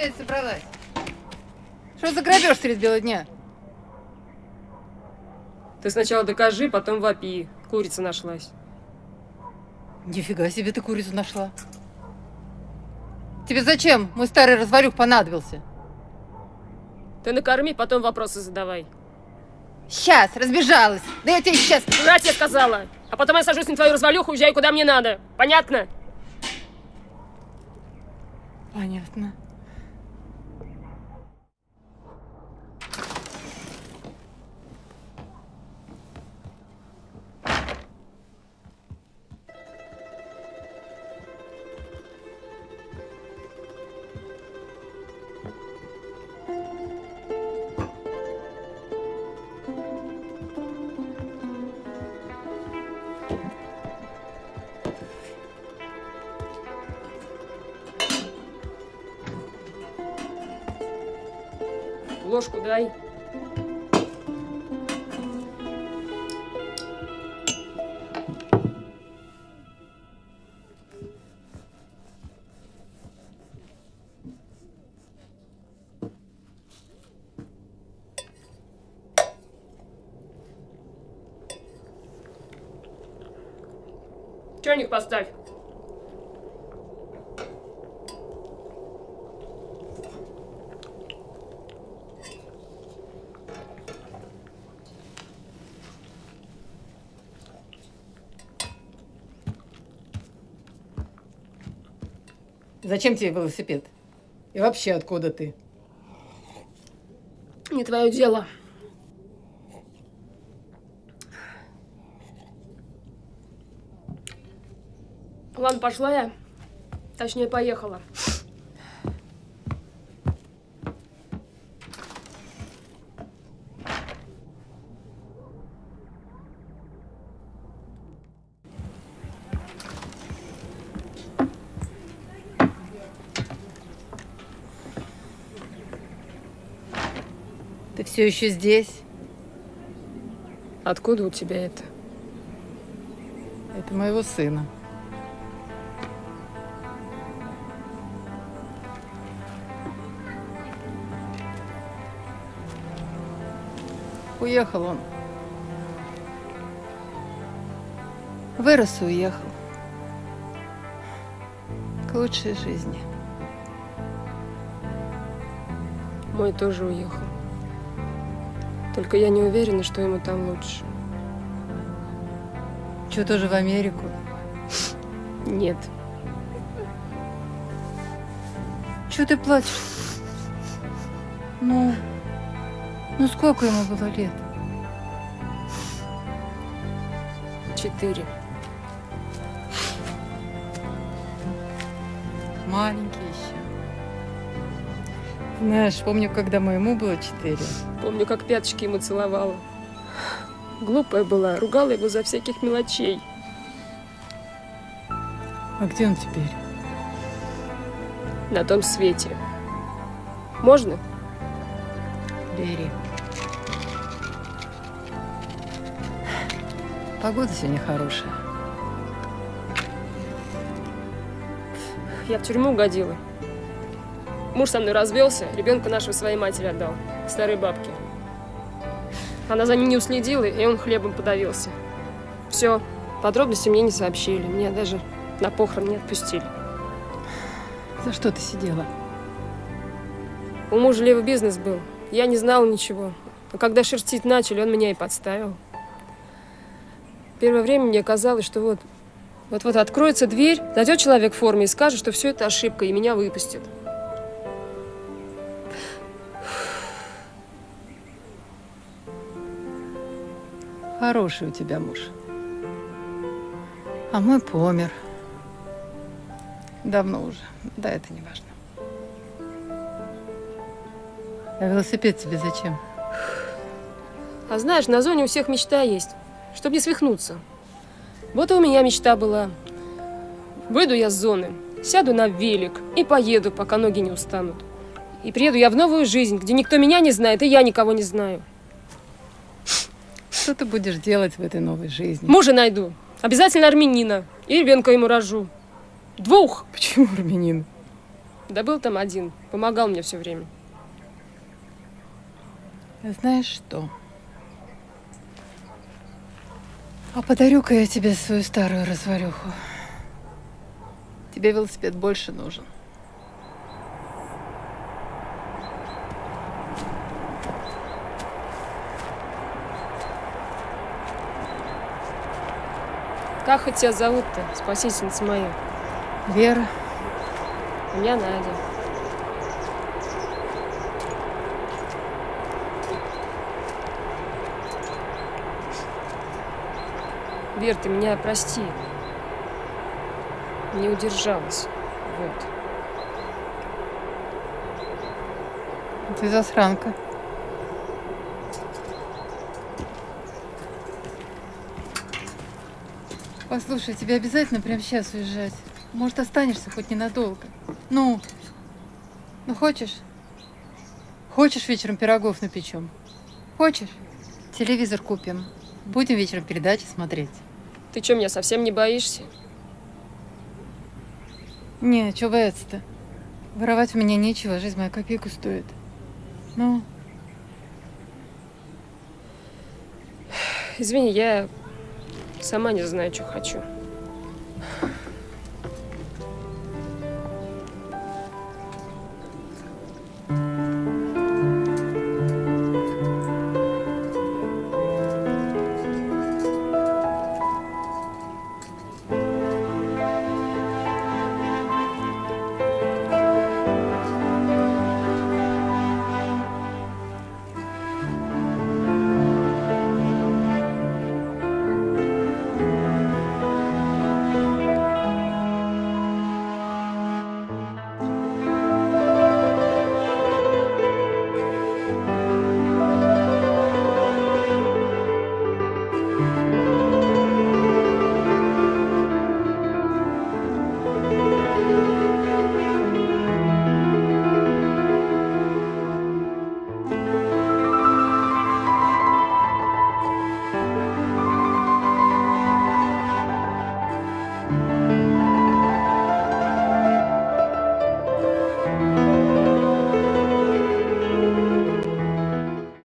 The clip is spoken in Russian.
Я собралась? Что за грабеж средь бела дня? Ты сначала докажи, потом вопи. Курица нашлась. Нифига себе ты курицу нашла. Тебе зачем мой старый развалюх понадобился? Ты накорми, потом вопросы задавай. Сейчас, разбежалась. Да я тебе сейчас... Куда тебе сказала? А потом я сажусь на твою развалюху, уезжаю куда мне надо. Понятно? Понятно. Ложку дай. Чайник поставь. Зачем тебе велосипед? И вообще, откуда ты? Не твое дело. Ладно, пошла я. Точнее, поехала. Ты все еще здесь? Откуда у тебя это? Это моего сына. Уехал он. Вырос и уехал. К лучшей жизни. Мой тоже уехал. Только я не уверена, что ему там лучше. Что, тоже в Америку? Нет. Чего ты плачешь? Ну, ну сколько ему было лет? Четыре. Маленький еще. Знаешь, помню, когда моему было четыре. Помню, как пяточки ему целовала. Глупая была, ругала его за всяких мелочей. А где он теперь? На том свете. Можно? Бери. Погода сегодня хорошая. Я в тюрьму угодила. Муж со мной развелся, ребенка нашего своей матери отдал, старой бабке. Она за ним не уследила, и он хлебом подавился. Все, подробности мне не сообщили, меня даже на похорон не отпустили. За что ты сидела? У мужа левый бизнес был, я не знала ничего. Но когда шерстить начали, он меня и подставил. Первое время мне казалось, что вот вот-вот откроется дверь, зайдет человек в форме и скажет, что все это ошибка, и меня выпустят. Хороший у тебя муж. А мой помер. Давно уже. Да, это не важно. А велосипед тебе зачем? А знаешь, на зоне у всех мечта есть, чтобы не свихнуться. Вот и у меня мечта была. Выйду я с зоны, сяду на велик и поеду, пока ноги не устанут. И приеду я в новую жизнь, где никто меня не знает, и я никого не знаю. Что ты будешь делать в этой новой жизни? Мужа найду. Обязательно армянина. И ребенка ему рожу. Двух. Почему армянин? Да был там один, помогал мне все время. Знаешь что? А подарю-ка я тебе свою старую развалюху. Тебе велосипед больше нужен. Как хоть тебя зовут-то, спасительница моя? Вера, У меня Надя. Вер, ты меня прости. Не удержалась. Вот. ты засранка. Послушай, тебе обязательно прямо сейчас уезжать? Может, останешься хоть ненадолго? Ну, ну хочешь? Хочешь вечером пирогов напечем? Хочешь? Телевизор купим. Будем вечером передачи смотреть. Ты что, меня совсем не боишься? Не, чего бояться-то? Воровать у меня нечего, жизнь моя копейку стоит. Ну, Извини, я сама не знаю, что хочу.